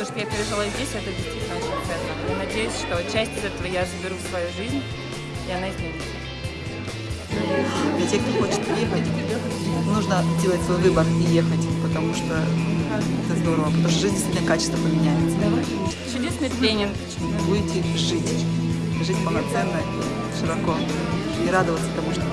то, что я пережила здесь, это действительно очень ценно. Я надеюсь, что часть из этого я заберу в свою жизнь, и она изменится. Для тех, кто хочет ехать, нужно делать свой выбор и ехать, потому что это здорово, потому что жизнь действительно качество поменяется. Чудесный тренинг. Будете жить, жить полноценно, широко и радоваться тому, что.